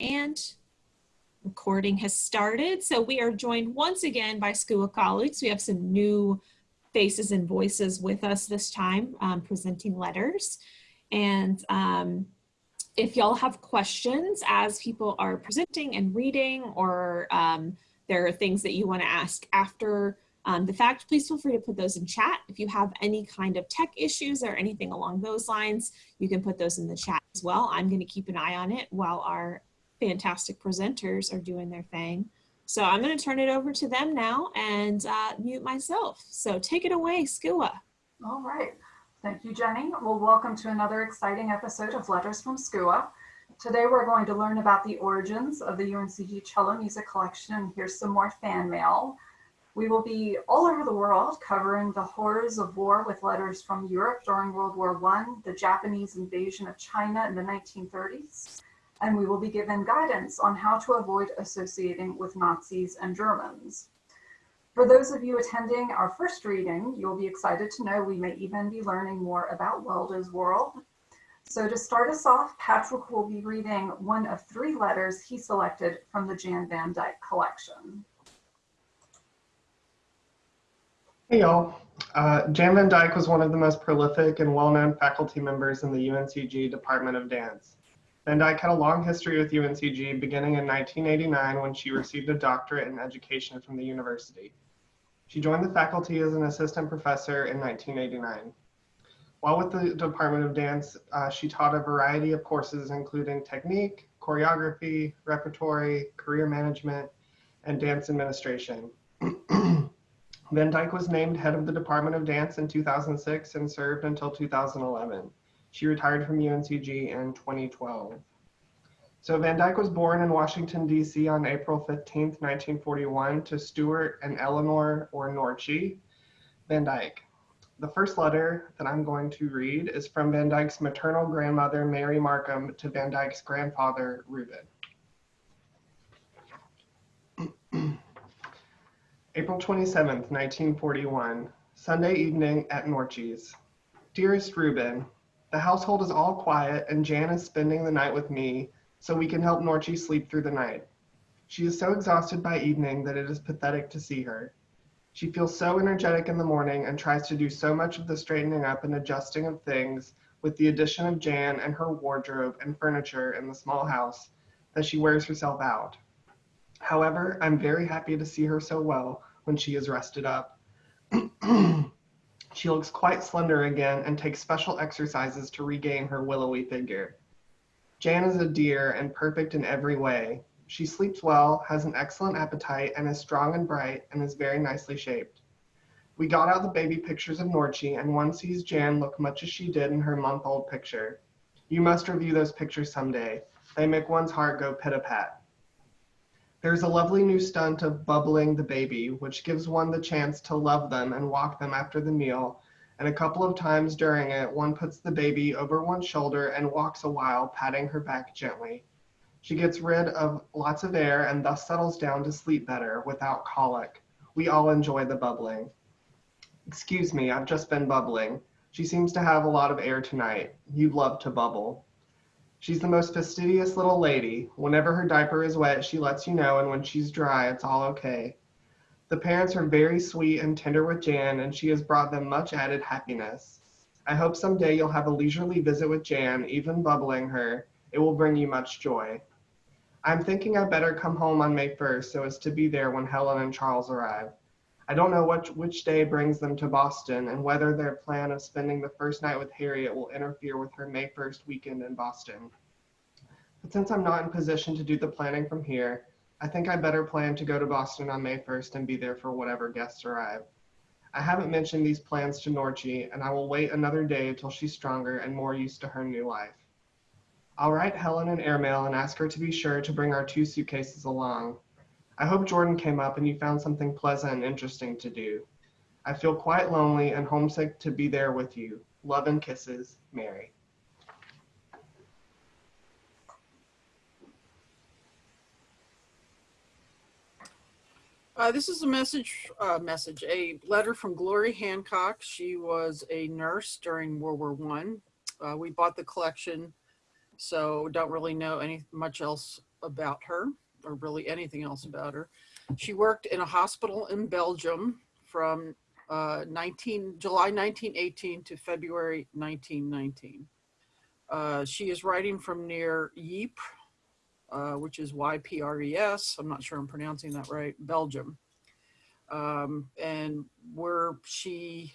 And recording has started. So we are joined once again by SCUA colleagues. We have some new faces and voices with us this time um, presenting letters. And um, if y'all have questions as people are presenting and reading or um, there are things that you want to ask after um, the fact, please feel free to put those in chat. If you have any kind of tech issues or anything along those lines, you can put those in the chat as well. I'm going to keep an eye on it while our fantastic presenters are doing their thing. So I'm going to turn it over to them now and uh, mute myself. So take it away, SCUA. All right. Thank you, Jenny. Well, welcome to another exciting episode of Letters from SCUA. Today we're going to learn about the origins of the UNCG Cello Music Collection and here's some more fan mail. We will be all over the world covering the horrors of war with letters from Europe during World War I, the Japanese invasion of China in the 1930s, and we will be given guidance on how to avoid associating with Nazis and Germans. For those of you attending our first reading, you'll be excited to know we may even be learning more about Welda's world. So to start us off, Patrick will be reading one of three letters he selected from the Jan Van Dyke collection. Hey y'all. Uh, Jan Van Dyke was one of the most prolific and well-known faculty members in the UNCG Department of Dance. Dyke had a long history with UNCG beginning in 1989 when she received a doctorate in education from the university. She joined the faculty as an assistant professor in 1989. While with the Department of Dance, uh, she taught a variety of courses including technique, choreography, repertory, career management, and dance administration. Van Dyke was named head of the Department of Dance in 2006 and served until 2011. She retired from UNCG in 2012. So Van Dyke was born in Washington, D.C. on April 15, 1941 to Stuart and Eleanor or Norchie Van Dyke. The first letter that I'm going to read is from Van Dyke's maternal grandmother, Mary Markham, to Van Dyke's grandfather, Reuben. April 27, 1941, Sunday evening at Norchie's. Dearest Reuben, the household is all quiet and Jan is spending the night with me so we can help Norchie sleep through the night. She is so exhausted by evening that it is pathetic to see her. She feels so energetic in the morning and tries to do so much of the straightening up and adjusting of things with the addition of Jan and her wardrobe and furniture in the small house that she wears herself out. However, I'm very happy to see her so well when she is rested up. she looks quite slender again and takes special exercises to regain her willowy figure. Jan is a dear and perfect in every way. She sleeps well, has an excellent appetite, and is strong and bright, and is very nicely shaped. We got out the baby pictures of Norchie, and one sees Jan look much as she did in her month-old picture. You must review those pictures someday. They make one's heart go pit-a-pat. There's a lovely new stunt of bubbling the baby, which gives one the chance to love them and walk them after the meal. And a couple of times during it, one puts the baby over one's shoulder and walks a while, patting her back gently. She gets rid of lots of air and thus settles down to sleep better without colic. We all enjoy the bubbling. Excuse me, I've just been bubbling. She seems to have a lot of air tonight. You'd love to bubble. She's the most fastidious little lady. Whenever her diaper is wet, she lets you know, and when she's dry, it's all okay. The parents are very sweet and tender with Jan, and she has brought them much added happiness. I hope someday you'll have a leisurely visit with Jan, even bubbling her. It will bring you much joy. I'm thinking I'd better come home on May 1st so as to be there when Helen and Charles arrive. I don't know which, which day brings them to Boston and whether their plan of spending the first night with Harriet will interfere with her May 1st weekend in Boston. But since I'm not in position to do the planning from here, I think I better plan to go to Boston on May 1st and be there for whatever guests arrive. I haven't mentioned these plans to Norchie, and I will wait another day until she's stronger and more used to her new life. I'll write Helen an airmail and ask her to be sure to bring our two suitcases along. I hope Jordan came up and you found something pleasant and interesting to do. I feel quite lonely and homesick to be there with you. Love and kisses, Mary. Uh, this is a message, uh, message, a letter from Glory Hancock. She was a nurse during World War One. Uh, we bought the collection, so don't really know any much else about her, or really anything else about her. She worked in a hospital in Belgium from uh, 19, July 1918 to February 1919. Uh, she is writing from near Ypres, uh, which is Y-P-R-E-S. I'm not sure I'm pronouncing that right, Belgium. Um, and where she,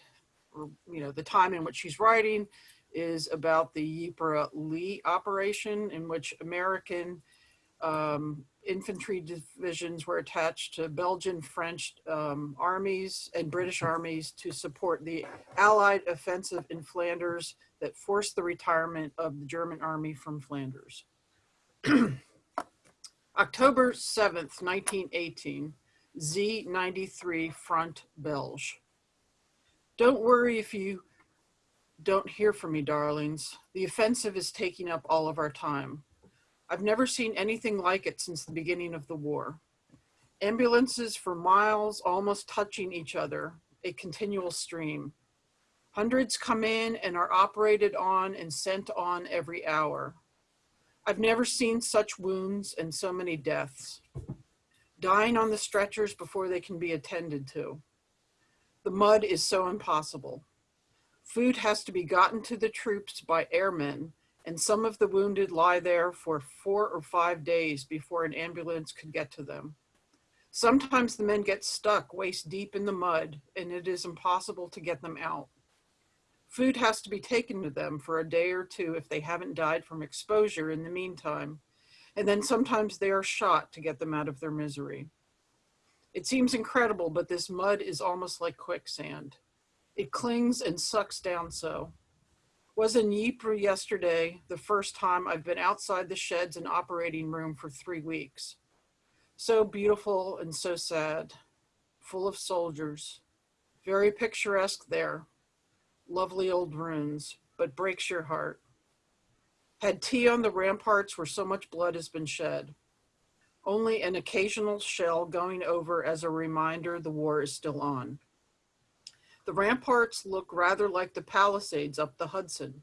you know, the time in which she's writing is about the Ypres-Lys operation in which American um, infantry divisions were attached to Belgian, French um, armies and British armies to support the Allied offensive in Flanders that forced the retirement of the German army from Flanders. October 7th, 1918, Z93 Front Belge. Don't worry if you don't hear from me, darlings. The offensive is taking up all of our time. I've never seen anything like it since the beginning of the war. Ambulances for miles almost touching each other, a continual stream. Hundreds come in and are operated on and sent on every hour. I've never seen such wounds and so many deaths. Dying on the stretchers before they can be attended to. The mud is so impossible. Food has to be gotten to the troops by airmen and some of the wounded lie there for four or five days before an ambulance could get to them. Sometimes the men get stuck waist deep in the mud and it is impossible to get them out. Food has to be taken to them for a day or two if they haven't died from exposure in the meantime, and then sometimes they are shot to get them out of their misery. It seems incredible, but this mud is almost like quicksand. It clings and sucks down so was in Ypres yesterday, the first time I've been outside the sheds and operating room for three weeks. So beautiful and so sad, full of soldiers, very picturesque there. Lovely old ruins, but breaks your heart. Had tea on the ramparts where so much blood has been shed. Only an occasional shell going over as a reminder the war is still on. The ramparts look rather like the Palisades up the Hudson.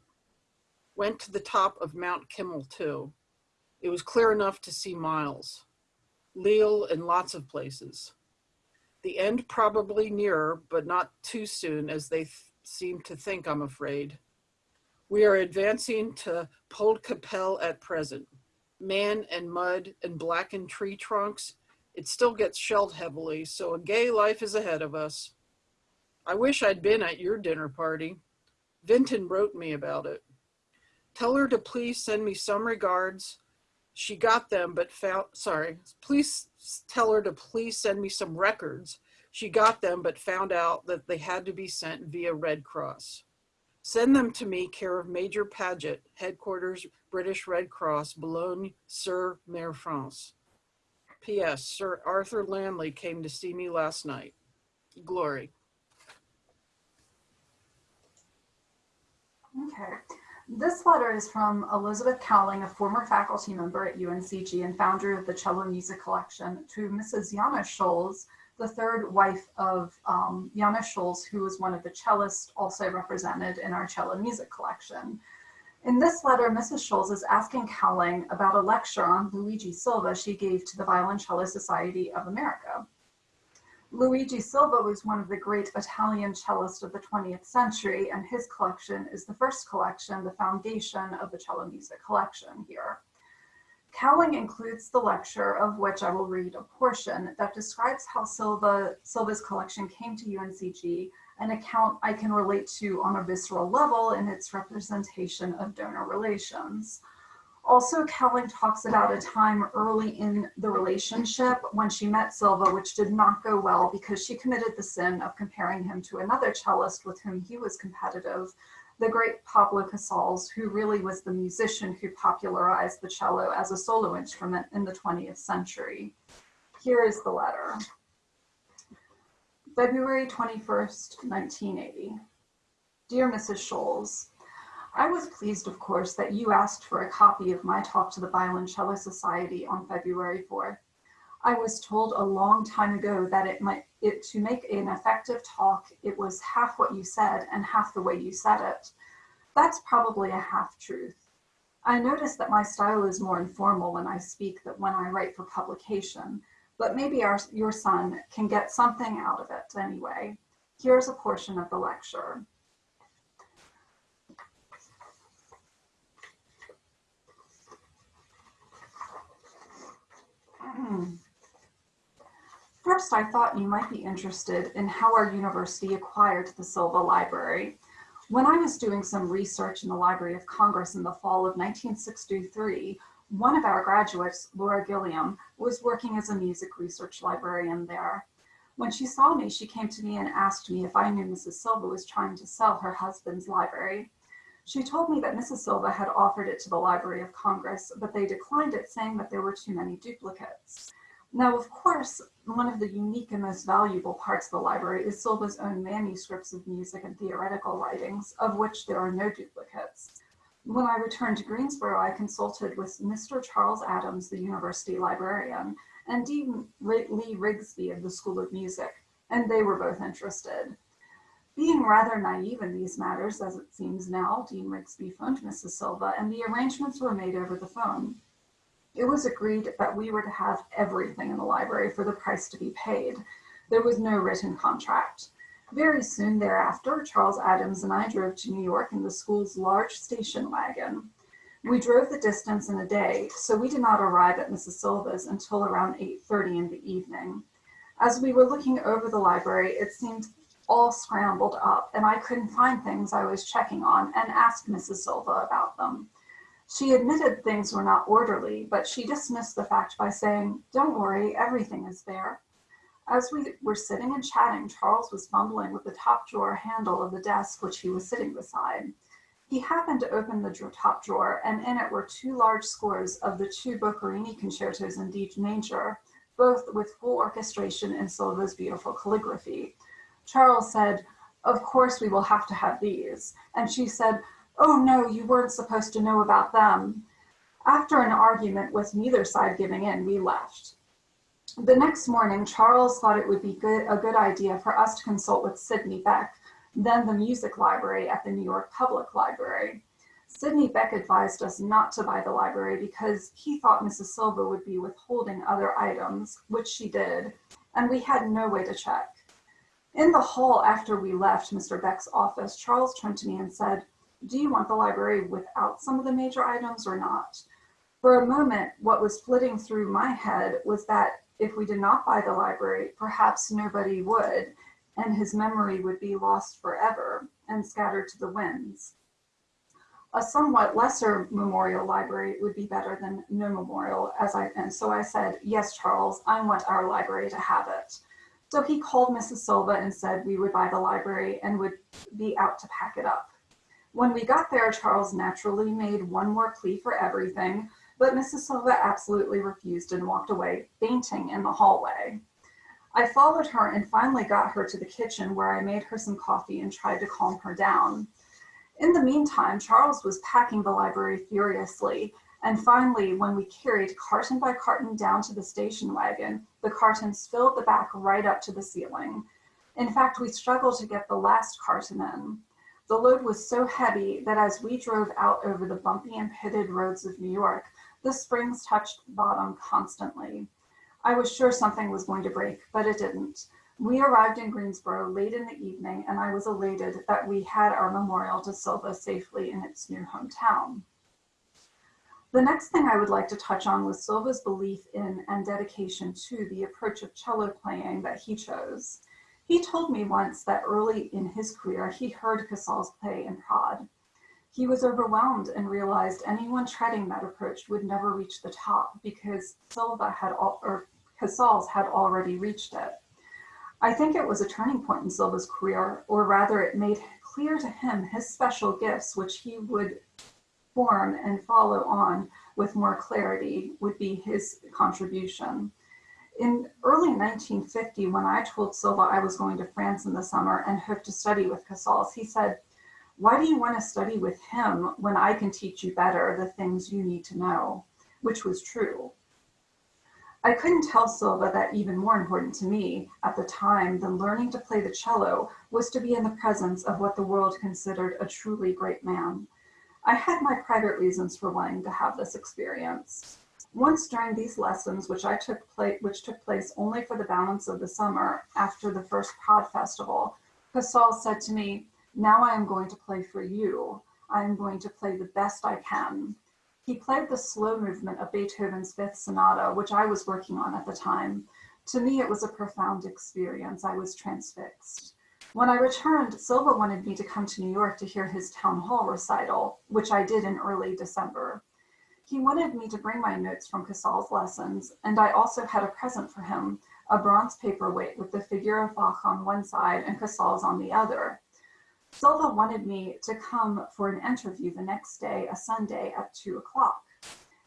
Went to the top of Mount Kemmel too. It was clear enough to see miles. Lille and lots of places. The end probably nearer, but not too soon as they th seem to think, I'm afraid. We are advancing to Poelkapelle at present. Man and mud and blackened tree trunks. It still gets shelled heavily, so a gay life is ahead of us. I wish I'd been at your dinner party. Vinton wrote me about it. Tell her to please send me some regards. She got them, but found, sorry, please tell her to please send me some records. She got them, but found out that they had to be sent via Red Cross. Send them to me, care of Major Paget, headquarters, British Red Cross, Boulogne, sur Mer France. P.S. Sir Arthur Landley came to see me last night. Glory. Okay. This letter is from Elizabeth Cowling, a former faculty member at UNCG and founder of the Cello Music Collection, to Mrs. Jana Scholz, the third wife of um, Scholz, who was one of the cellists also represented in our cello music collection. In this letter, Mrs. Scholz is asking Cowling about a lecture on Luigi Silva she gave to the Violoncello Society of America. Luigi Silva was one of the great Italian cellists of the 20th century, and his collection is the first collection, the foundation of the cello music collection here. Cowling includes the lecture, of which I will read a portion, that describes how Silva, Silva's collection came to UNCG, an account I can relate to on a visceral level in its representation of donor relations. Also, Cowling talks about a time early in the relationship when she met Silva, which did not go well because she committed the sin of comparing him to another cellist with whom he was competitive, the great Pablo Casals, who really was the musician who popularized the cello as a solo instrument in the 20th century. Here is the letter. February 21st, 1980. Dear Mrs. Scholz, I was pleased, of course, that you asked for a copy of my talk to the Violoncello Society on February 4th. I was told a long time ago that it might it to make an effective talk, it was half what you said and half the way you said it. That's probably a half truth. I notice that my style is more informal when I speak than when I write for publication, but maybe our, your son can get something out of it anyway. Here's a portion of the lecture. First, I thought you might be interested in how our university acquired the Silva Library. When I was doing some research in the Library of Congress in the fall of 1963, one of our graduates, Laura Gilliam, was working as a music research librarian there. When she saw me, she came to me and asked me if I knew Mrs. Silva was trying to sell her husband's library. She told me that Mrs. Silva had offered it to the Library of Congress, but they declined it, saying that there were too many duplicates. Now, of course, one of the unique and most valuable parts of the library is Silva's own manuscripts of music and theoretical writings, of which there are no duplicates. When I returned to Greensboro, I consulted with Mr. Charles Adams, the university librarian, and Dean Lee Rigsby of the School of Music, and they were both interested. Being rather naive in these matters, as it seems now, Dean Rigsby phoned Mrs. Silva, and the arrangements were made over the phone. It was agreed that we were to have everything in the library for the price to be paid. There was no written contract. Very soon thereafter, Charles Adams and I drove to New York in the school's large station wagon. We drove the distance in a day, so we did not arrive at Mrs. Silva's until around 8.30 in the evening. As we were looking over the library, it seemed all scrambled up and I couldn't find things I was checking on and asked Mrs. Silva about them. She admitted things were not orderly, but she dismissed the fact by saying, don't worry, everything is there. As we were sitting and chatting, Charles was fumbling with the top drawer handle of the desk which he was sitting beside. He happened to open the top drawer and in it were two large scores of the two Boccherini concertos in D major, both with full orchestration in Silva's beautiful calligraphy. Charles said, of course we will have to have these. And she said, oh no, you weren't supposed to know about them. After an argument with neither side giving in, we left. The next morning, Charles thought it would be good, a good idea for us to consult with Sidney Beck, then the music library at the New York Public Library. Sidney Beck advised us not to buy the library because he thought Mrs. Silva would be withholding other items, which she did, and we had no way to check. In the hall after we left Mr. Beck's office, Charles turned to me and said, do you want the library without some of the major items or not? For a moment, what was flitting through my head was that if we did not buy the library, perhaps nobody would, and his memory would be lost forever and scattered to the winds. A somewhat lesser memorial library would be better than no memorial, as I, and so I said, yes, Charles, I want our library to have it. So he called Mrs. Silva and said we would buy the library and would be out to pack it up. When we got there, Charles naturally made one more plea for everything, but Mrs. Silva absolutely refused and walked away, fainting in the hallway. I followed her and finally got her to the kitchen where I made her some coffee and tried to calm her down. In the meantime, Charles was packing the library furiously, and finally, when we carried carton by carton down to the station wagon, the cartons filled the back right up to the ceiling. In fact, we struggled to get the last carton in. The load was so heavy that as we drove out over the bumpy and pitted roads of New York, the springs touched bottom constantly. I was sure something was going to break, but it didn't. We arrived in Greensboro late in the evening and I was elated that we had our memorial to Silva safely in its new hometown. The next thing I would like to touch on was Silva's belief in and dedication to the approach of cello playing that he chose. He told me once that early in his career, he heard Casals play in Prague. He was overwhelmed and realized anyone treading that approach would never reach the top because Silva had all, or Casals had already reached it. I think it was a turning point in Silva's career, or rather it made clear to him his special gifts, which he would form and follow on with more clarity would be his contribution in early 1950, when I told Silva I was going to France in the summer and hoped to study with Casals, he said, why do you want to study with him when I can teach you better the things you need to know, which was true. I couldn't tell Silva that even more important to me at the time than learning to play the cello was to be in the presence of what the world considered a truly great man. I had my private reasons for wanting to have this experience. Once during these lessons, which I took place, which took place only for the balance of the summer after the first Prades Festival, Casals said to me, now I am going to play for you. I am going to play the best I can. He played the slow movement of Beethoven's Fifth Sonata, which I was working on at the time. To me, it was a profound experience. I was transfixed. When I returned, Silva wanted me to come to New York to hear his town hall recital, which I did in early December. He wanted me to bring my notes from Casals' lessons, and I also had a present for him, a bronze paperweight with the figure of Bach on one side and Casals on the other. Silva wanted me to come for an interview the next day, a Sunday at two o'clock.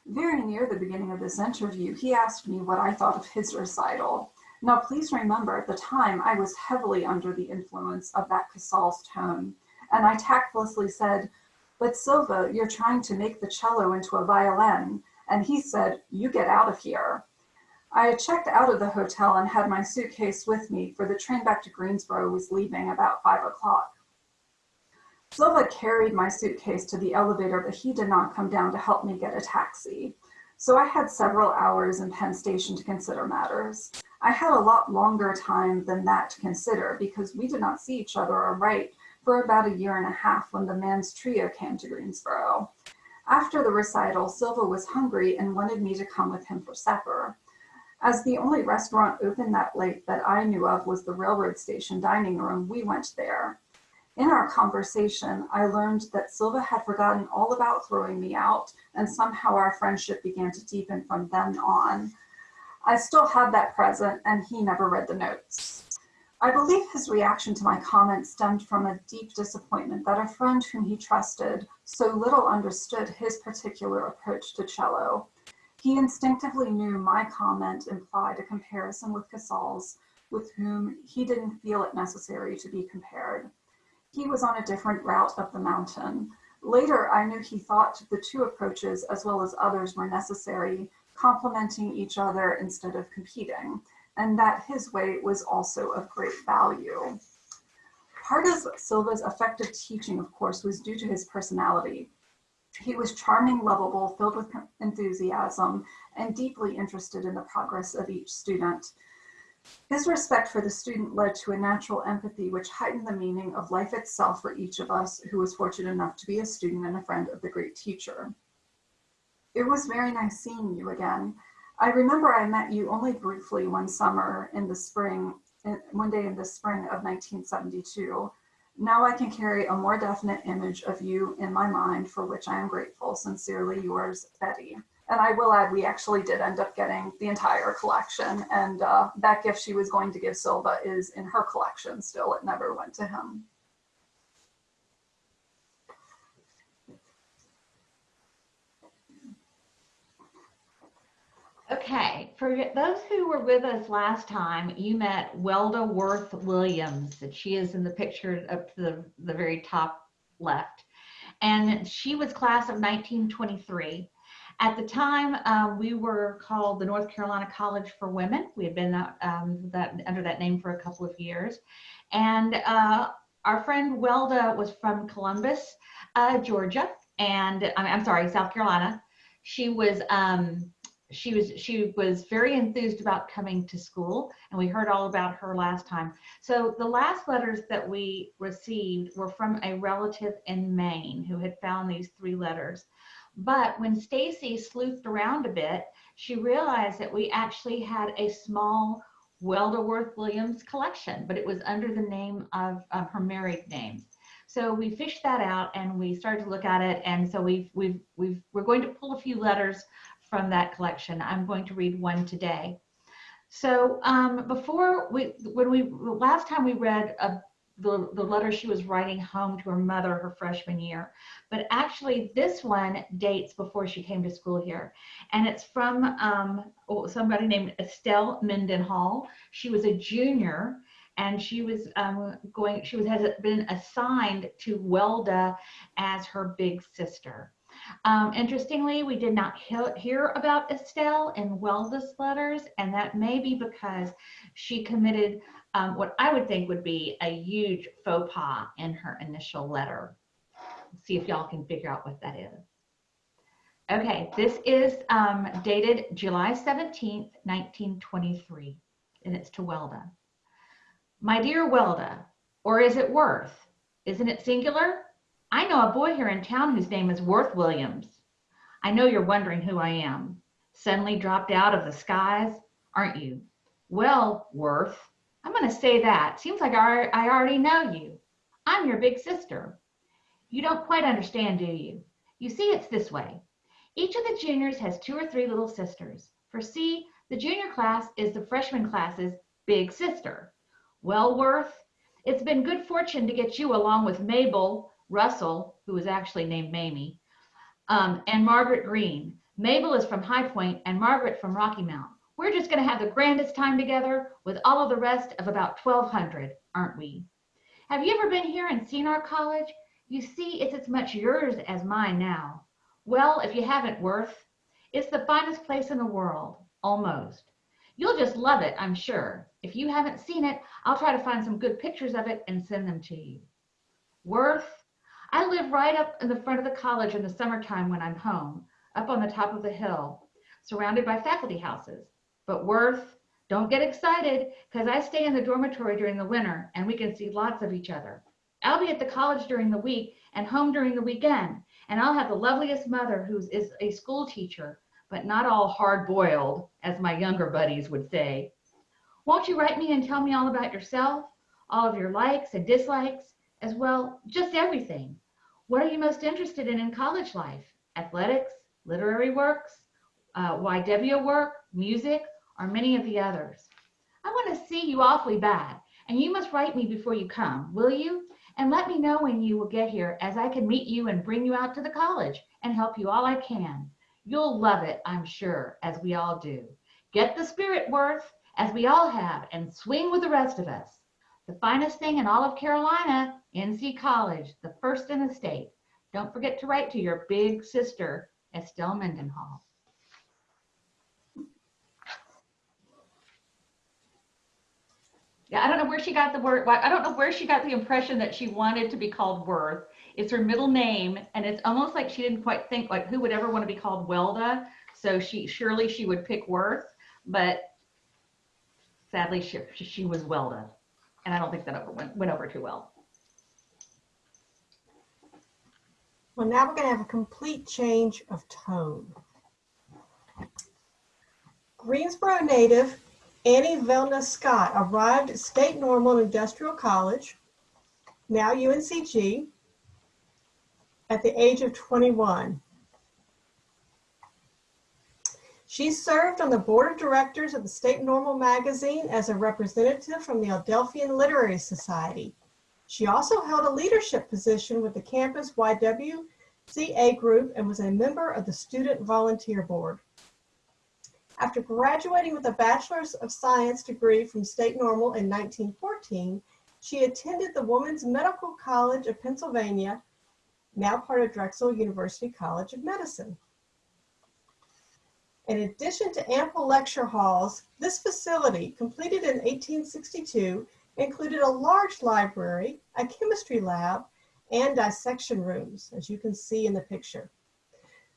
Very near the beginning of this interview, he asked me what I thought of his recital. Now, please remember at the time I was heavily under the influence of that Casals' tone, and I tactlessly said, but Silva, you're trying to make the cello into a violin. And he said, you get out of here. I checked out of the hotel and had my suitcase with me for the train back to Greensboro was leaving about five o'clock. Silva carried my suitcase to the elevator, but he did not come down to help me get a taxi. So I had several hours in Penn Station to consider matters. I had a lot longer time than that to consider because we did not see each other or write for about a year and a half when the Mannes Trio came to Greensboro. After the recital, Silva was hungry and wanted me to come with him for supper. As the only restaurant open that late that I knew of was the railroad station dining room, we went there. In our conversation, I learned that Silva had forgotten all about throwing me out and somehow our friendship began to deepen from then on. I still had that present and he never read the notes. I believe his reaction to my comment stemmed from a deep disappointment that a friend whom he trusted so little understood his particular approach to cello. He instinctively knew my comment implied a comparison with Casals, with whom he didn't feel it necessary to be compared. He was on a different route up the mountain. Later, I knew he thought the two approaches, as well as others, were necessary, complementing each other instead of competing and that his way was also of great value. Part of Silva's effective teaching, of course, was due to his personality. He was charming, lovable, filled with enthusiasm, and deeply interested in the progress of each student. His respect for the student led to a natural empathy which heightened the meaning of life itself for each of us who was fortunate enough to be a student and a friend of the great teacher. It was very nice seeing you again. I remember I met you only briefly one summer in the spring, one day in the spring of 1972. Now I can carry a more definite image of you in my mind, for which I am grateful. Sincerely yours, Betty. And I will add, we actually did end up getting the entire collection. And uh, that gift she was going to give Silva is in her collection still. It never went to him. Okay, for those who were with us last time, you met Welda Worth Williams. And she is in the picture up to the, the very top left. And she was class of 1923. At the time, uh, we were called the North Carolina College for Women. We had been um, that, under that name for a couple of years. And uh, our friend Welda was from Columbus, uh, Georgia, and I mean, I'm sorry, South Carolina. She was um, she was she was very enthused about coming to school and we heard all about her last time. So the last letters that we received were from a relative in maine who had found these three letters. But when stacy sleuthed around a bit she realized that we actually had a small welda worth williams collection but it was under the name of, of her married name. So we fished that out and we started to look at it and so we've we've we've we're going to pull a few letters from that collection. I'm going to read one today. So um, before we, when we, last time we read a, the, the letter she was writing home to her mother her freshman year, but actually this one dates before she came to school here. And it's from um, oh, somebody named Estelle Mendenhall. She was a junior and she was um, going, she was has been assigned to Welda as her big sister. Um, interestingly, we did not he hear about Estelle in Welda's letters, and that may be because she committed um, what I would think would be a huge faux pas in her initial letter. see if y'all can figure out what that is. Okay, this is um, dated July 17th, 1923, and it's to Welda. My dear Welda, or is it Worth? Isn't it singular? I know a boy here in town whose name is Worth Williams. I know you're wondering who I am. Suddenly dropped out of the skies, aren't you? Well, Worth, I'm going to say that. Seems like I I already know you. I'm your big sister. You don't quite understand, do you? You see, it's this way. Each of the juniors has two or three little sisters. For see, the junior class is the freshman class's big sister. Well, Worth, it's been good fortune to get you along with Mabel Russell, who is actually named Mamie, um, and Margaret Green. Mabel is from High Point and Margaret from Rocky Mount. We're just going to have the grandest time together with all of the rest of about 1,200, aren't we? Have you ever been here and seen our college? You see, it's as much yours as mine now. Well, if you haven't, Worth, it's the finest place in the world, almost. You'll just love it, I'm sure. If you haven't seen it, I'll try to find some good pictures of it and send them to you. Worth, I live right up in the front of the college in the summertime when I'm home, up on the top of the hill, surrounded by faculty houses. But Worth, don't get excited because I stay in the dormitory during the winter and we can see lots of each other. I'll be at the college during the week and home during the weekend, and I'll have the loveliest mother who is a school teacher, but not all hard boiled, as my younger buddies would say. Won't you write me and tell me all about yourself, all of your likes and dislikes, as well, just everything? What are you most interested in in college life? Athletics, literary works, uh, YW work, music, or many of the others? I want to see you awfully bad, and you must write me before you come, will you? And let me know when you will get here, as I can meet you and bring you out to the college and help you all I can. You'll love it, I'm sure, as we all do. Get the spirit worth, as we all have, and swing with the rest of us. The finest thing in all of Carolina, NC College, the first in the state. Don't forget to write to your big sister, Estelle Mendenhall. Yeah, I don't know where she got the word. I don't know where she got the impression that she wanted to be called Worth. It's her middle name, and it's almost like she didn't quite think like who would ever want to be called Welda. So she surely she would pick Worth, but sadly she she was Welda, and I don't think that went went over too well. Well, now we're going to have a complete change of tone. Greensboro native Annie Velna Scott arrived at State Normal Industrial College, now UNCG, at the age of 21. She served on the board of directors of the State Normal magazine as a representative from the Adelphian Literary Society. She also held a leadership position with the campus YWCA group and was a member of the Student Volunteer Board. After graduating with a Bachelor's of Science degree from State Normal in 1914, she attended the Women's Medical College of Pennsylvania, now part of Drexel University College of Medicine. In addition to ample lecture halls, this facility, completed in 1862, included a large library, a chemistry lab, and dissection rooms, as you can see in the picture.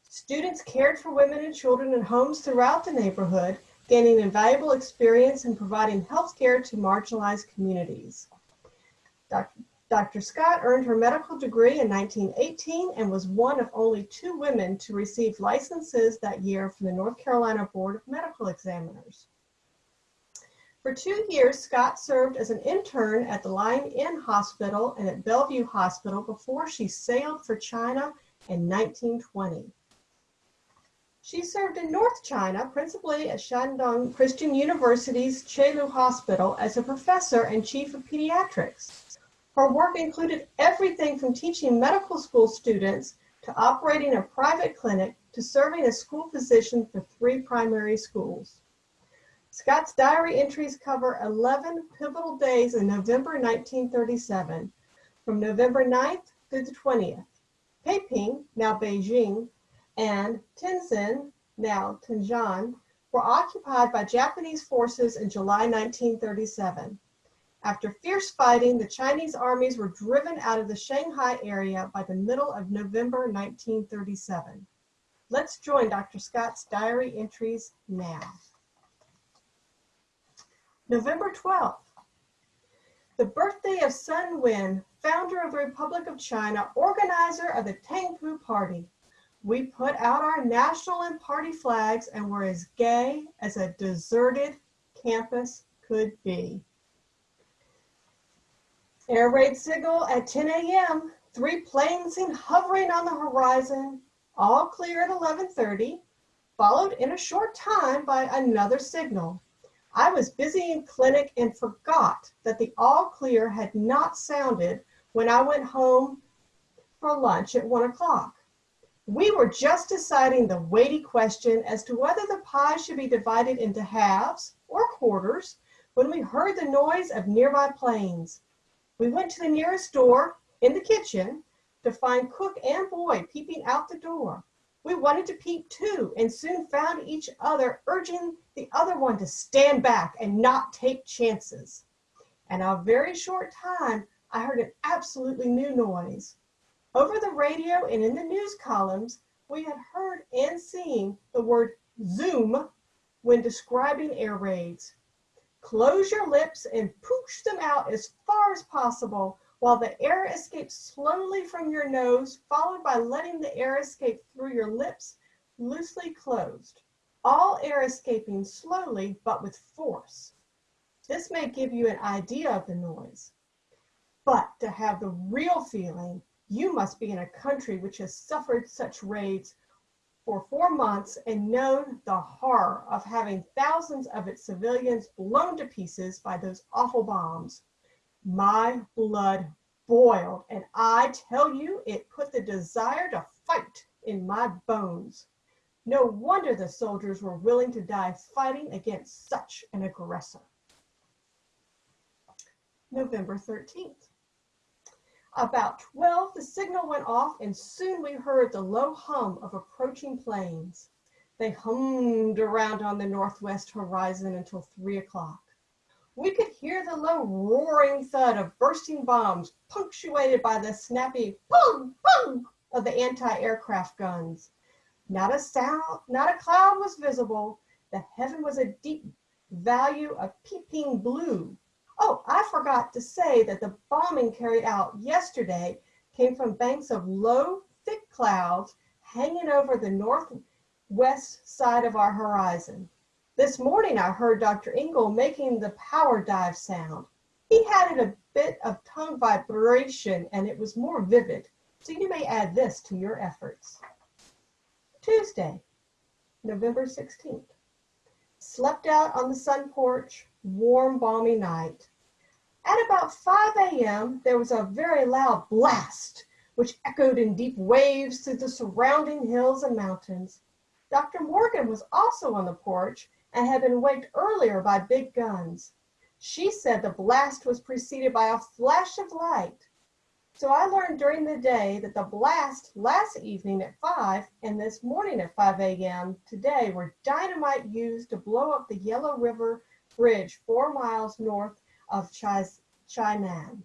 Students cared for women and children in homes throughout the neighborhood, gaining invaluable experience in providing health care to marginalized communities. Dr. Dr. Scott earned her medical degree in 1918 and was one of only two women to receive licenses that year from the North Carolina Board of Medical Examiners. For two years, Scott served as an intern at the Lying In Hospital and at Bellevue Hospital before she sailed for China in 1920. She served in North China, principally at Shandong Christian University's Cheeloo Hospital as a professor and chief of pediatrics. Her work included everything from teaching medical school students to operating a private clinic to serving as school physician for three primary schools. Scott's diary entries cover 11 pivotal days in November 1937, from November 9th through the 20th. Peiping, now Beijing, and Tientsin, now Tianjin, were occupied by Japanese forces in July 1937. After fierce fighting, the Chinese armies were driven out of the Shanghai area by the middle of November 1937. Let's join Dr. Scott's diary entries now. November 12th. The birthday of Sun Wen, founder of the Republic of China, organizer of the Tangpu Party. We put out our national and party flags and were as gay as a deserted campus could be. Air raid signal at 10 a.m. Three planes seen hovering on the horizon, all clear at 11:30, followed in a short time by another signal. I was busy in clinic and forgot that the all clear had not sounded when I went home for lunch at one o'clock. We were just deciding the weighty question as to whether the pie should be divided into halves or quarters when we heard the noise of nearby planes. We went to the nearest door in the kitchen to find cook and boy peeping out the door. We wanted to peep too and soon found each other urging the other one to stand back and not take chances. In a very short time, I heard an absolutely new noise. Over the radio and in the news columns, we had heard and seen the word Zoom when describing air raids. Close your lips and push them out as far as possible while the air escapes slowly from your nose, followed by letting the air escape through your lips loosely closed. All air escaping slowly but with force. This may give you an idea of the noise. But to have the real feeling, you must be in a country which has suffered such raids for four months and known the horror of having thousands of its civilians blown to pieces by those awful bombs. My blood boiled, and I tell you, it put the desire to fight in my bones. No wonder the soldiers were willing to die fighting against such an aggressor. November 13th. About 12, the signal went off and soon we heard the low hum of approaching planes. They hummed around on the northwest horizon until three o'clock. We could hear the low roaring thud of bursting bombs punctuated by the snappy boom, boom of the anti-aircraft guns. Not a sound, not a cloud was visible. The heaven was a deep value of peeping blue. Oh, I forgot to say that the bombing carried out yesterday came from banks of low, thick clouds hanging over the northwest side of our horizon. This morning I heard Dr. Engel making the power dive sound. He had it a bit of tongue vibration and it was more vivid, so you may add this to your efforts. Tuesday, November 16th. Slept out on the sun porch, warm, balmy night. At about 5 a.m., there was a very loud blast, which echoed in deep waves through the surrounding hills and mountains. Dr. Morgan was also on the porch and had been waked earlier by big guns. She said the blast was preceded by a flash of light. So I learned during the day that the blast last evening at 5 and this morning at 5 a.m. today were dynamite used to blow up the Yellow River Bridge four miles north of Chainan.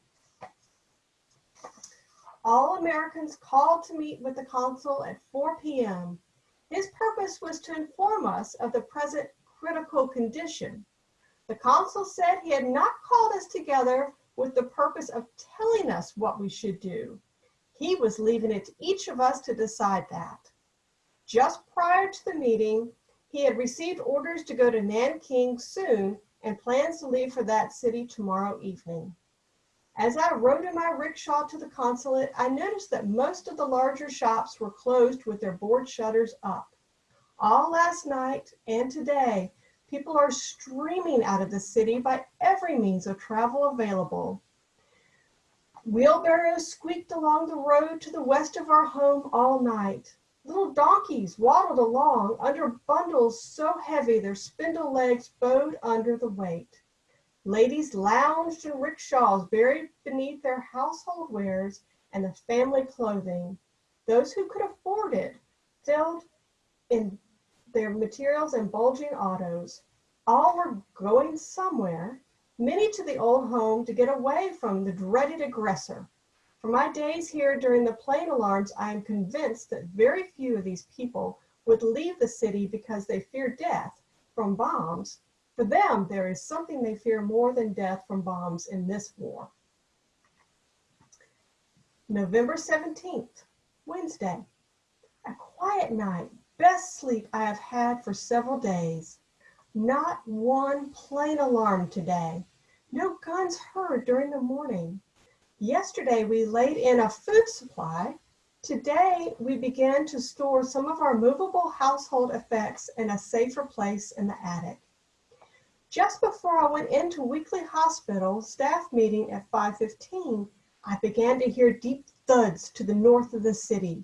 All Americans called to meet with the consul at 4 p.m. His purpose was to inform us of the present critical condition. The consul said he had not called us together with the purpose of telling us what we should do. He was leaving it to each of us to decide that. Just prior to the meeting, he had received orders to go to Nanking soon and plans to leave for that city tomorrow evening. As I rode in my rickshaw to the consulate, I noticed that most of the larger shops were closed with their board shutters up. All last night and today, people are streaming out of the city by every means of travel available. Wheelbarrows squeaked along the road to the west of our home all night. Little donkeys waddled along under bundles so heavy their spindle legs bowed under the weight. Ladies lounged in rickshaws buried beneath their household wares and the family clothing. Those who could afford it filled in their materials and bulging autos. All were going somewhere, many to the old home to get away from the dreaded aggressor. From my days here during the plane alarms, I am convinced that very few of these people would leave the city because they fear death from bombs. For them, there is something they fear more than death from bombs in this war. November 17th, Wednesday. A quiet night, best sleep I have had for several days. Not one plane alarm today. No guns heard during the morning. Yesterday we laid in a food supply. Today we began to store some of our movable household effects in a safer place in the attic. Just before I went into weekly hospital staff meeting at 5:15, I began to hear deep thuds to the north of the city.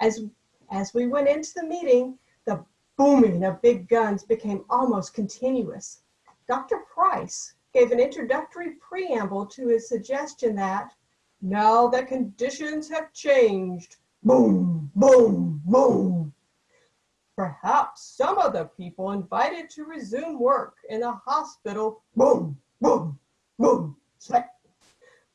As as we went into the meeting, the booming of big guns became almost continuous. Dr. Price gave an introductory preamble to his suggestion that now that conditions have changed, boom, boom, boom, perhaps some of the people invited to resume work in the hospital, boom, boom, boom,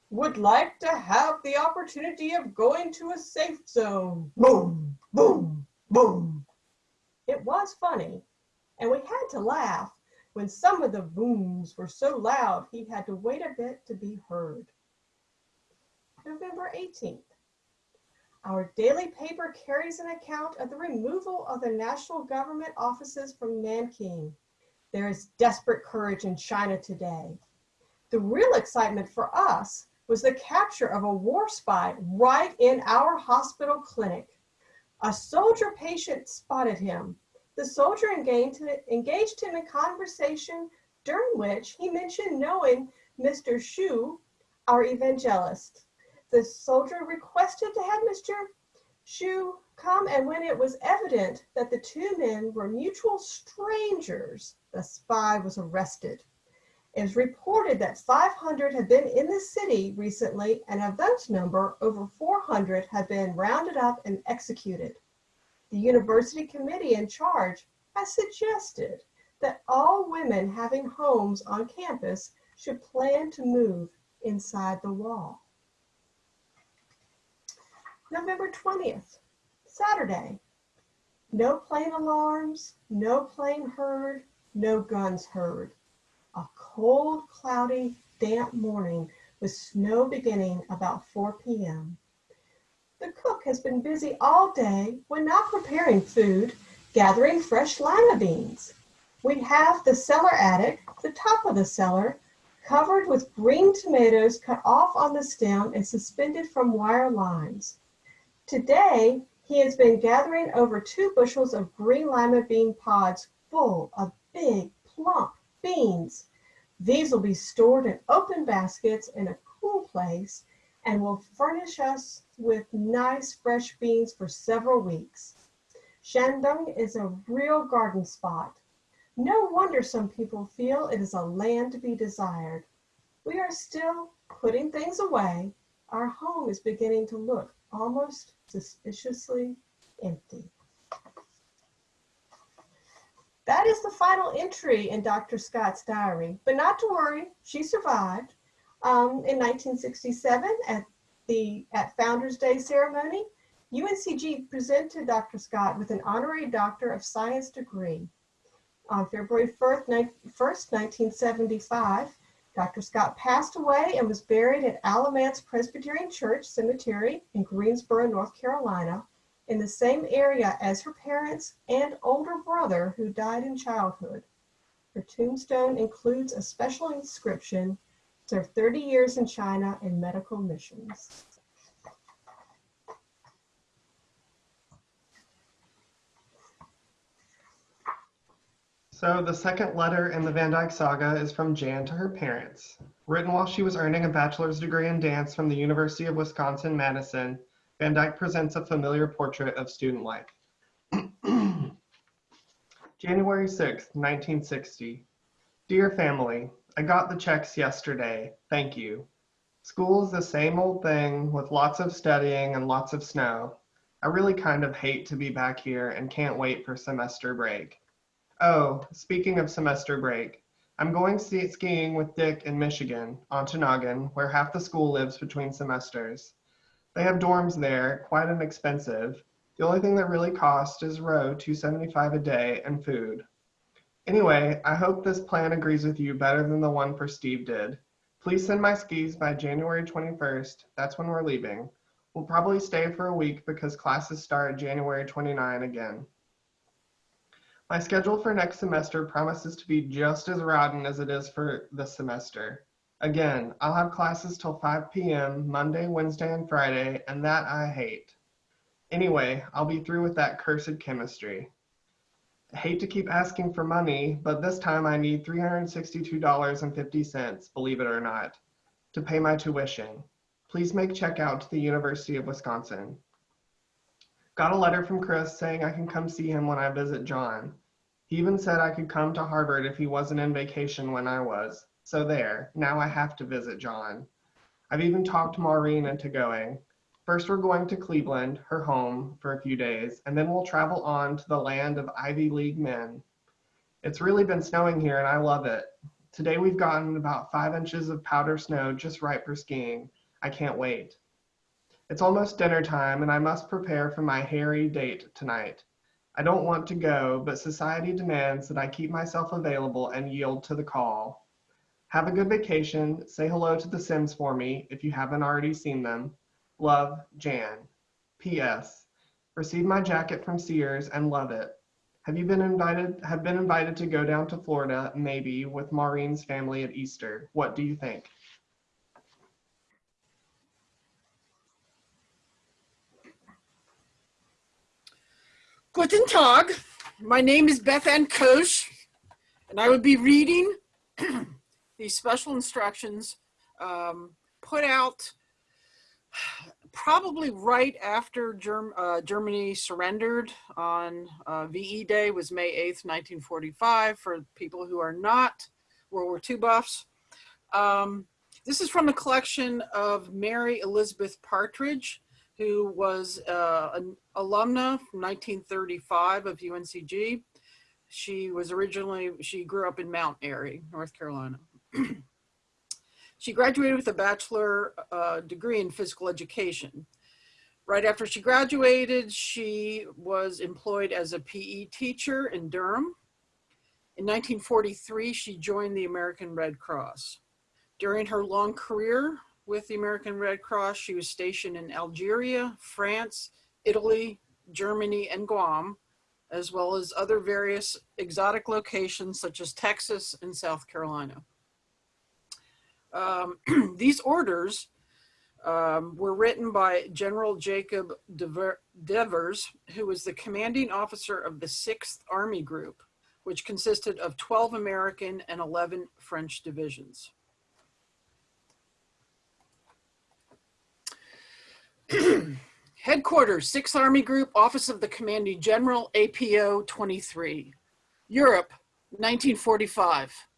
would like to have the opportunity of going to a safe zone, boom, boom, boom. It was funny, and we had to laugh when some of the booms were so loud he had to wait a bit to be heard. November 18th. Our daily paper carries an account of the removal of the national government offices from Nanking. There is desperate courage in China today. The real excitement for us was the capture of a war spy right in our hospital clinic. A soldier patient spotted him. The soldier engaged, him in conversation during which he mentioned knowing Mr. Shu, our evangelist. The soldier requested to have Mr. Shu come, and when it was evident that the two men were mutual strangers, the spy was arrested. It was reported that 500 had been in the city recently, and of those number, over 400 had been rounded up and executed. The university committee in charge has suggested that all women having homes on campus should plan to move inside the wall. November 20th, Saturday. No plane alarms, no plane heard, no guns heard. A cold, cloudy, damp morning with snow beginning about 4 p.m. The cook has been busy all day when not preparing food, gathering fresh lima beans. We have the cellar attic, the top of the cellar, covered with green tomatoes cut off on the stem and suspended from wire lines. Today, he has been gathering over two bushels of green lima bean pods full of big, plump beans. These will be stored in open baskets in a cool place and will furnish us with nice fresh beans for several weeks. Shandong is a real garden spot. No wonder some people feel it is a land to be desired. We are still putting things away. Our home is beginning to look almost suspiciously empty. That is the final entry in Dr. Scott's diary, but not to worry, she survived. Um, in 1967, at the at Founders Day ceremony, UNCG presented Dr. Scott with an honorary Doctor of Science degree. On February 1st, 1975, Dr. Scott passed away and was buried at Alamance Presbyterian Church Cemetery in Greensboro, North Carolina, in the same area as her parents and older brother who died in childhood. Her tombstone includes a special inscription, served 30 years in China in medical missions. So the second letter in the Van Dyke Saga is from Jan to her parents. Written while she was earning a bachelor's degree in dance from the University of Wisconsin-Madison, Van Dyke presents a familiar portrait of student life. January 6th, 1960. Dear family, I got the checks yesterday. Thank you. School is the same old thing with lots of studying and lots of snow. I really kind of hate to be back here and can't wait for semester break. Oh, speaking of semester break, I'm going ski- skiing with Dick in Michigan, on Tanagan, where half the school lives between semesters. They have dorms there, quite inexpensive. The only thing that really costs is row 275 a day and food. Anyway, I hope this plan agrees with you better than the one for Steve did. Please send my skis by January 21st. That's when we're leaving. We'll probably stay for a week because classes start January 29 again. My schedule for next semester promises to be just as rotten as it is for this semester. Again, I'll have classes till 5 p.m. Monday, Wednesday, and Friday, and that I hate. Anyway, I'll be through with that cursed chemistry. Hate to keep asking for money, but this time I need $362.50, believe it or not, to pay my tuition. Please make check out to the University of Wisconsin. Got a letter from Chris saying I can come see him when I visit John. He even said I could come to Harvard if he wasn't in vacation when I was. So there, now I have to visit John. I've even talked Maureen into going. First, we're going to Cleveland, her home, for a few days, and then we'll travel on to the land of Ivy League men. It's really been snowing here and I love it. Today we've gotten about five inches of powder snow just right for skiing. I can't wait. It's almost dinner time and I must prepare for my hairy date tonight. I don't want to go, but society demands that I keep myself available and yield to the call. Have a good vacation. Say hello to the Sims for me if you haven't already seen them. Love, Jan. P.S. Received my jacket from Sears and love it. Have you been invited? Have been invited to go down to Florida, maybe, with Maureen's family at Easter. What do you think? Guten Tag. My name is Beth Ann Koch, and I will be reading these special instructions um, put out probably right after Germ uh, Germany surrendered on uh, VE Day was May 8th, 1945 for people who are not World War II buffs. Um, this is from a collection of Mary Elizabeth Partridge, who was uh, an alumna from 1935 of UNCG. She was originally, she grew up in Mount Airy, North Carolina. she graduated with a bachelor uh, degree in physical education. Right after she graduated, she was employed as a PE teacher in Durham. In 1943, she joined the American Red Cross. During her long career, with the American Red Cross. She was stationed in Algeria, France, Italy, Germany, and Guam, as well as other various exotic locations such as Texas and South Carolina. Um, these orders um, were written by General Jacob Devers, who was the commanding officer of the 6th Army Group, which consisted of 12 American and 11 French divisions. Headquarters, 6th Army Group, Office of the Commanding General, APO 23. Europe, 1945.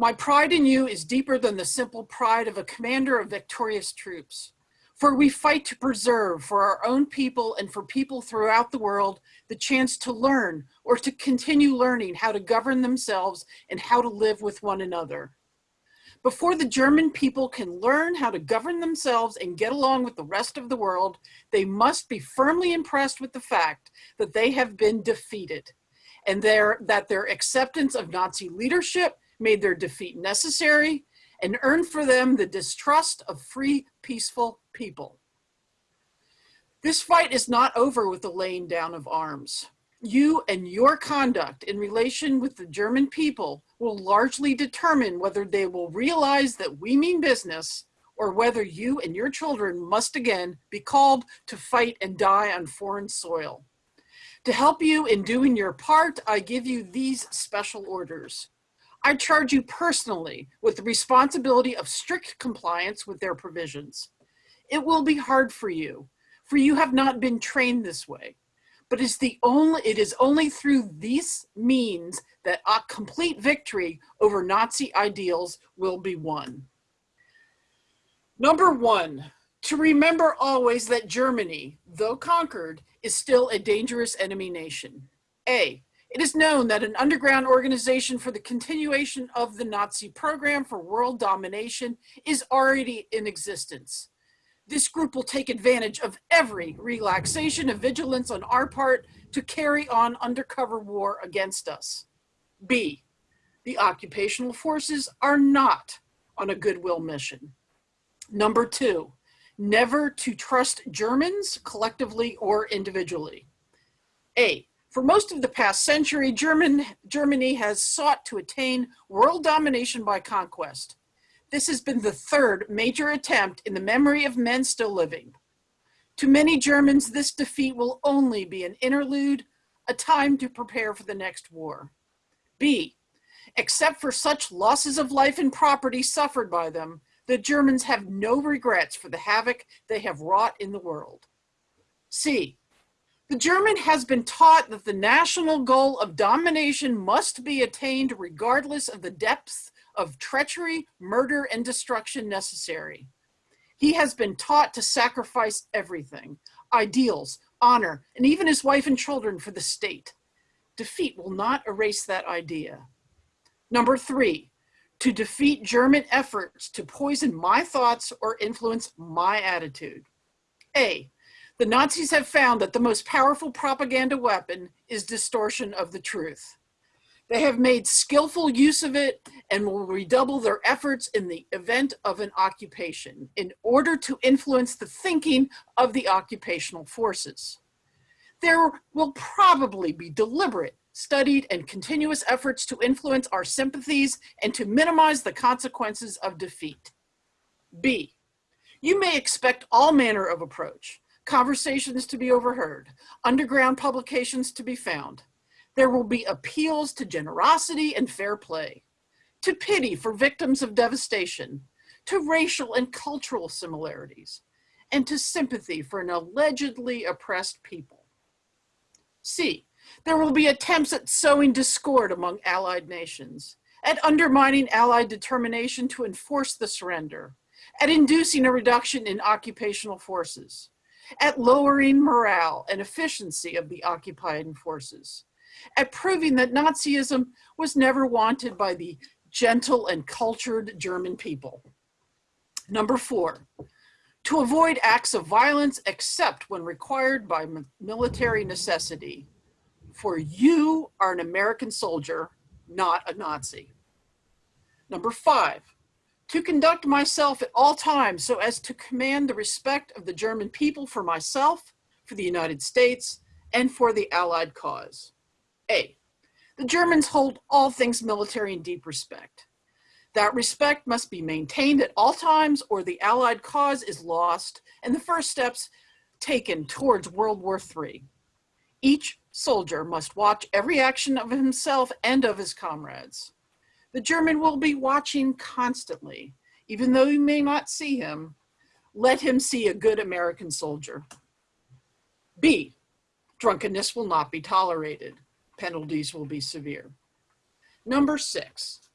My pride in you is deeper than the simple pride of a commander of victorious troops. For we fight to preserve for our own people and for people throughout the world the chance to learn or to continue learning how to govern themselves and how to live with one another. Before the German people can learn how to govern themselves and get along with the rest of the world, they must be firmly impressed with the fact that they have been defeated and their, that their acceptance of Nazi leadership made their defeat necessary and earned for them the distrust of free, peaceful people. This fight is not over with the laying down of arms. You and your conduct in relation with the German people will largely determine whether they will realize that we mean business or whether you and your children must again be called to fight and die on foreign soil. To help you in doing your part, I give you these special orders. I charge you personally with the responsibility of strict compliance with their provisions. It will be hard for you, for you have not been trained this way but it's the only, it is only through these means that a complete victory over Nazi ideals will be won. Number one, to remember always that Germany, though conquered, is still a dangerous enemy nation. A, It is known that an underground organization for the continuation of the Nazi program for world domination is already in existence. This group will take advantage of every relaxation of vigilance on our part to carry on undercover war against us. B, the occupational forces are not on a goodwill mission. Number two, never to trust Germans collectively or individually. A, for most of the past century, German, Germany has sought to attain world domination by conquest. This has been the third major attempt in the memory of men still living. To many Germans, this defeat will only be an interlude, a time to prepare for the next war. B, except for such losses of life and property suffered by them, the Germans have no regrets for the havoc they have wrought in the world. C, the German has been taught that the national goal of domination must be attained regardless of the depths of treachery, murder, and destruction necessary. He has been taught to sacrifice everything, ideals, honor, and even his wife and children for the state. Defeat will not erase that idea. Number three, to defeat German efforts to poison my thoughts or influence my attitude. A, the Nazis have found that the most powerful propaganda weapon is distortion of the truth. They have made skillful use of it and will redouble their efforts in the event of an occupation in order to influence the thinking of the occupational forces. There will probably be deliberate, studied, and continuous efforts to influence our sympathies and to minimize the consequences of defeat. B, you may expect all manner of approach, conversations to be overheard, underground publications to be found. There will be appeals to generosity and fair play, to pity for victims of devastation, to racial and cultural similarities, and to sympathy for an allegedly oppressed people. C, there will be attempts at sowing discord among allied nations, at undermining allied determination to enforce the surrender, at inducing a reduction in occupational forces, at lowering morale and efficiency of the occupying forces, at proving that Nazism was never wanted by the gentle and cultured German people. Number four, to avoid acts of violence except when required by military necessity. For you are an American soldier, not a Nazi. Number five, to conduct myself at all times so as to command the respect of the German people for myself, for the United States, and for the Allied cause. A, the Germans hold all things military in deep respect. That respect must be maintained at all times or the Allied cause is lost and the first steps taken towards World War III. Each soldier must watch every action of himself and of his comrades. The German will be watching constantly. Even though you may not see him, let him see a good American soldier. B, drunkenness will not be tolerated. Penalties will be severe. Number six,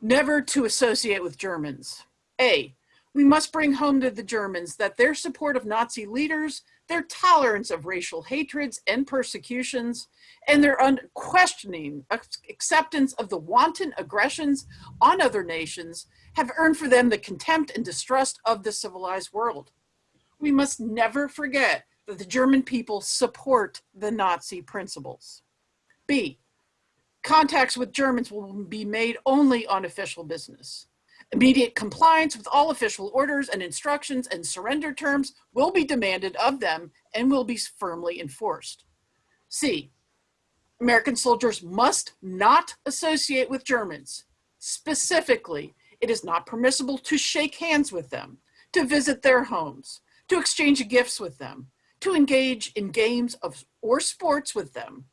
never to associate with Germans. A, we must bring home to the Germans that their support of Nazi leaders, their tolerance of racial hatreds and persecutions, and their unquestioning acceptance of the wanton aggressions on other nations have earned for them the contempt and distrust of the civilized world. We must never forget that the German people support the Nazi principles. B, contacts with Germans will be made only on official business. Immediate compliance with all official orders and instructions and surrender terms will be demanded of them and will be firmly enforced. C, American soldiers must not associate with Germans. Specifically, it is not permissible to shake hands with them, to visit their homes, to exchange gifts with them, to engage in games of or sports with them,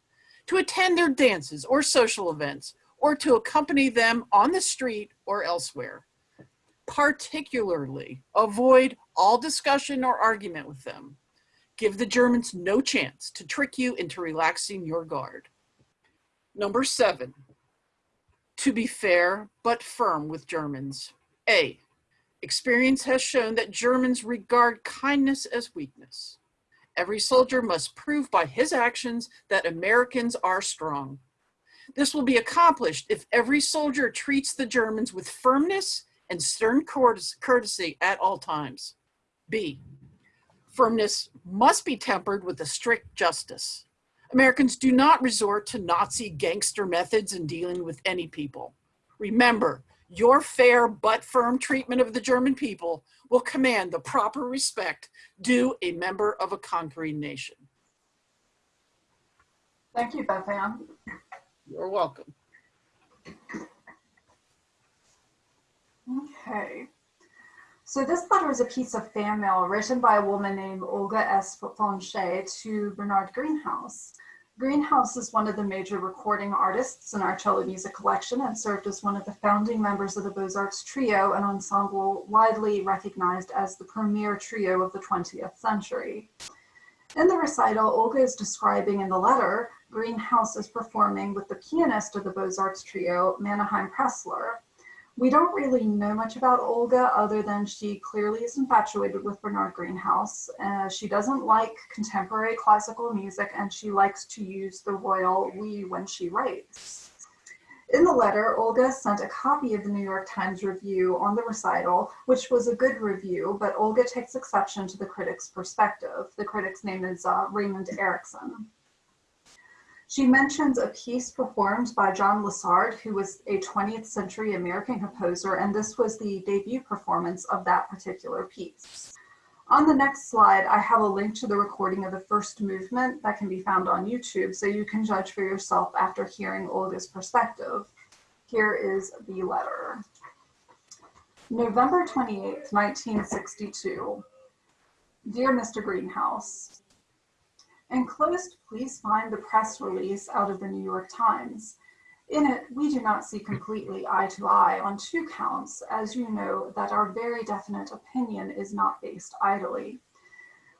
to attend their dances or social events, or to accompany them on the street or elsewhere. Particularly, avoid all discussion or argument with them. Give the Germans no chance to trick you into relaxing your guard. Number seven, to be fair but firm with Germans. A, experience has shown that Germans regard kindness as weakness. Every soldier must prove by his actions that Americans are strong. This will be accomplished if every soldier treats the Germans with firmness and stern courtesy at all times. B, firmness must be tempered with a strict justice. Americans do not resort to Nazi gangster methods in dealing with any people. Remember, your fair but firm treatment of the German people will command the proper respect due a member of a conquering nation. Thank you, Beth Ann. You're welcome. Okay. So this letter is a piece of fan mail written by a woman named Olga S. Fonche to Bernard Greenhouse. Greenhouse is one of the major recording artists in our cello music collection and served as one of the founding members of the Beaux-Arts Trio, an ensemble widely recognized as the premier trio of the 20th century. In the recital, Olga is describing in the letter, Greenhouse is performing with the pianist of the Beaux-Arts Trio, Menahem Pressler. We don't really know much about Olga other than she clearly is infatuated with Bernard Greenhouse. Uh, she doesn't like contemporary classical music and she likes to use the royal we when she writes. In the letter, Olga sent a copy of the New York Times review on the recital, which was a good review, but Olga takes exception to the critic's perspective. The critic's name is uh, Raymond Ericson. She mentions a piece performed by John Lessard, who was a 20th century American composer, and this was the debut performance of that particular piece. On the next slide, I have a link to the recording of the first movement that can be found on YouTube, so you can judge for yourself after hearing Olga's perspective. Here is the letter. November 28, 1962. Dear Mr. Greenhouse, Enclosed, please find the press release out of the New York Times. In it, we do not see completely eye to eye on two counts, as you know that our very definite opinion is not based idly.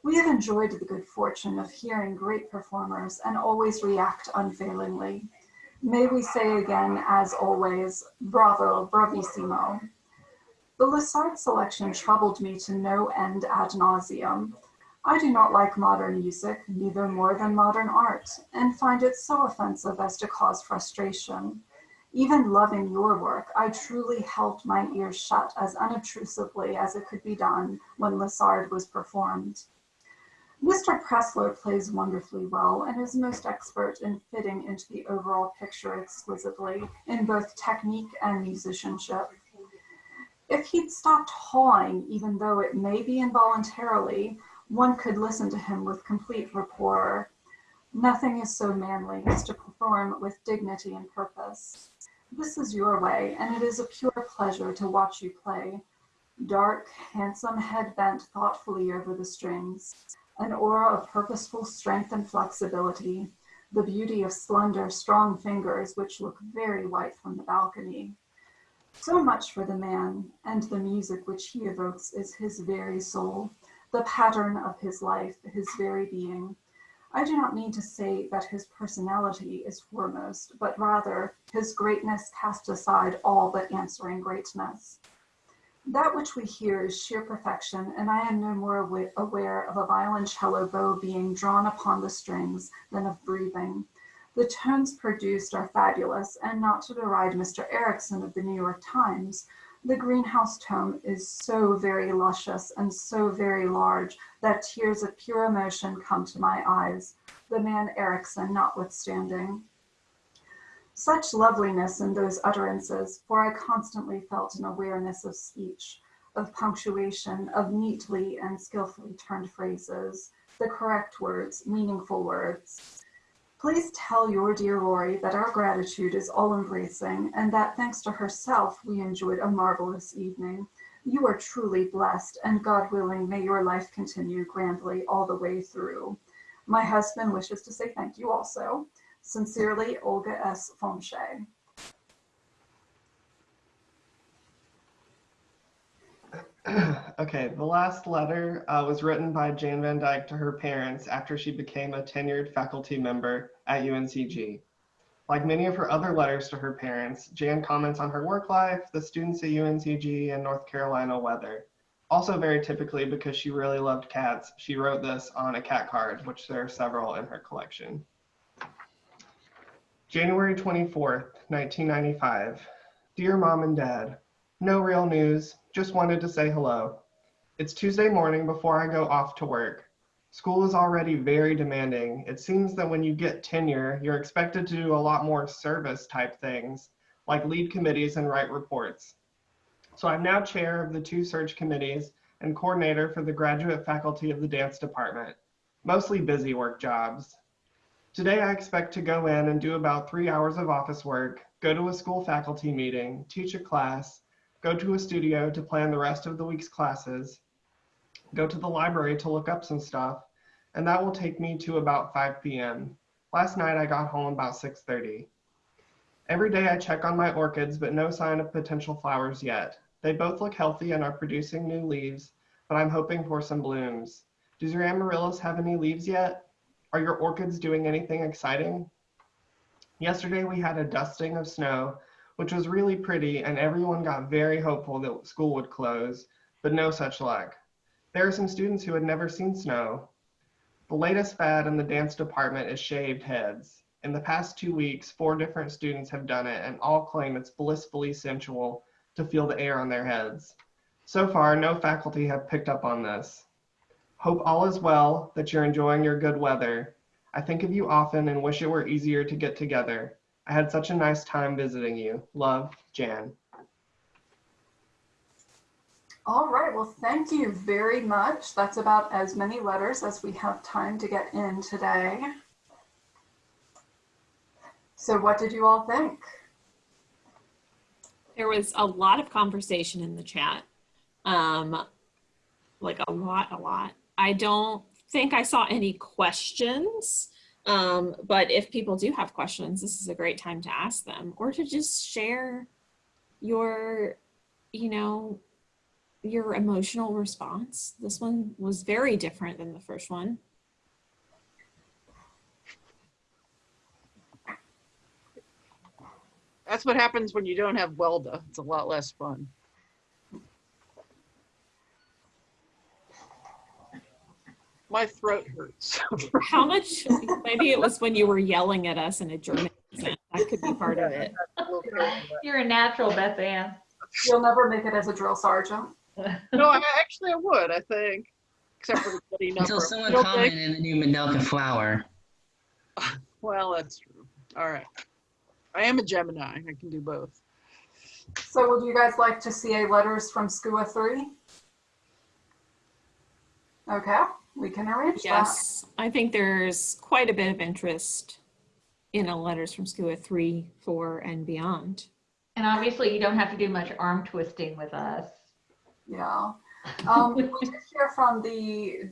We have enjoyed the good fortune of hearing great performers and always react unfailingly. May we say again, as always, bravo, bravissimo. The Lessard selection troubled me to no end ad nauseum. I do not like modern music, neither more than modern art, and find it so offensive as to cause frustration. Even loving your work, I truly held my ears shut as unobtrusively as it could be done when Lessard was performed. Mr. Pressler plays wonderfully well and is most expert in fitting into the overall picture exquisitely in both technique and musicianship. If he'd stopped hawing, even though it may be involuntarily, one could listen to him with complete rapport. Nothing is so manly as to perform with dignity and purpose. This is your way, and it is a pure pleasure to watch you play. Dark, handsome head bent thoughtfully over the strings, an aura of purposeful strength and flexibility, the beauty of slender, strong fingers which look very white from the balcony. So much for the man, and the music which he evokes is his very soul the pattern of his life, his very being. I do not mean to say that his personality is foremost, but rather his greatness casts aside all but answering greatness. That which we hear is sheer perfection, and I am no more aware of a violoncello bow being drawn upon the strings than of breathing. The tones produced are fabulous, and not to deride Mr. Ericson of the New York Times, the Greenhouse tome is so very luscious and so very large that tears of pure emotion come to my eyes, the man Ericson notwithstanding. Such loveliness in those utterances, for I constantly felt an awareness of speech, of punctuation, of neatly and skillfully turned phrases, the correct words, meaningful words. Please tell your dear Rory that our gratitude is all embracing and that thanks to herself, we enjoyed a marvelous evening. You are truly blessed and God willing, may your life continue grandly all the way through. My husband wishes to say thank you also. Sincerely, Olga S. Fonche. okay, the last letter uh, was written by Jane Van Dyke to her parents after she became a tenured faculty member at UNCG. Like many of her other letters to her parents, Jan comments on her work life, the students at UNCG, and North Carolina weather. Also very typically because she really loved cats, she wrote this on a cat card, which there are several in her collection. January 24th, 1995. Dear Mom and Dad, no real news, just wanted to say hello. It's Tuesday morning before I go off to work. School is already very demanding. It seems that when you get tenure, you're expected to do a lot more service type things, like lead committees and write reports. So I'm now chair of the two search committees and coordinator for the graduate faculty of the dance department, mostly busy work jobs. Today I expect to go in and do about three hours of office work, go to a school faculty meeting, teach a class, go to a studio to plan the rest of the week's classes, go to the library to look up some stuff, and that will take me to about 5 p.m. Last night I got home about 6.30. Every day I check on my orchids, but no sign of potential flowers yet. They both look healthy and are producing new leaves, but I'm hoping for some blooms. Does your amaryllis have any leaves yet? Are your orchids doing anything exciting? Yesterday we had a dusting of snow, which was really pretty, and everyone got very hopeful that school would close, but no such luck. There are some students who had never seen snow. The latest fad in the dance department is shaved heads. In the past two weeks, four different students have done it and all claim it's blissfully sensual to feel the air on their heads. So far, no faculty have picked up on this. Hope all is well, that you're enjoying your good weather. I think of you often and wish it were easier to get together. I had such a nice time visiting you. Love, Jan. All right, well, thank you very much. That's about as many letters as we have time to get in today. So what did you all think? There was a lot of conversation in the chat. Um, like a lot, a lot. I don't think I saw any questions. Um, but if people do have questions, this is a great time to ask them or to just share your, you know, your emotional response. This one was very different than the first one. That's what happens when you don't have Welda. It's a lot less fun. My throat hurts. How much, maybe it was when you were yelling at us in a German accent. That could be part of it. You're a natural, Beth Ann. You'll never make it as a drill sergeant. No, I, actually I would, I think. Except for the bloody number. Until someone You don't commented in the new Mandelka flower. Well, that's true. All right. I am a Gemini. I can do both. So would you guys like to see a letters from SCUA 3? Okay, we can arrange that. Yes, I think there's quite a bit of interest in a letters from SCUA three, four, and beyond. And obviously you don't have to do much arm twisting with us. Yeah. Um, we did hear from the,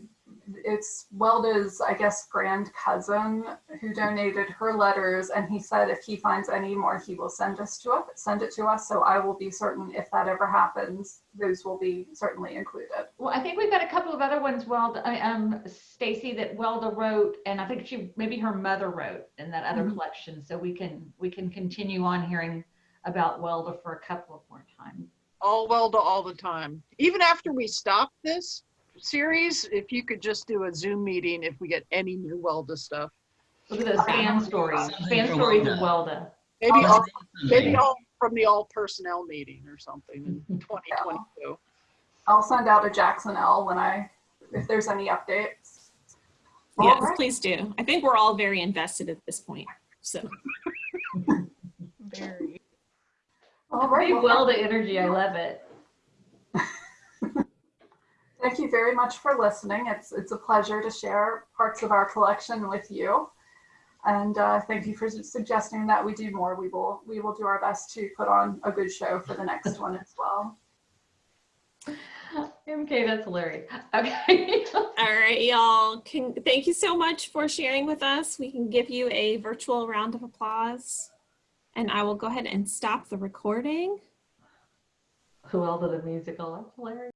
it's Welda's, I guess, grand cousin who donated her letters. And he said if he finds any more, he will send us to us, send it to us. So I will be certain if that ever happens, those will be certainly included. Well, I think we've got a couple of other ones, Welda, um, Stacy that Welda wrote, and I think she, maybe her mother wrote in that other Mhm. collection. So we can, we can continue on hearing about Welda for a couple of more times. All Welda all the time. Even after we stop this series, if you could just do a Zoom meeting if we get any new Welda stuff. Look at those fan stories, fan stories of Welda. Welda. Maybe Oh, all, maybe all from the all personnel meeting or something in 2022. I'll send out a Jackson L when I, if there's any updates. All Yes, right. please do. I think we're all very invested at this point. So Very. All right. Big well, the energy, I love it. Thank you very much for listening. It's, it's a pleasure to share parts of our collection with you. And uh, thank you for su- suggesting that we do more. We will, we will do our best to put on a good show for the next one as well. Okay, that's hilarious. Okay. all right, y'all. Thank you so much for sharing with us. We can give you a virtual round of applause. And I will go ahead and stop the recording. Who Welda the musical, that's hilarious.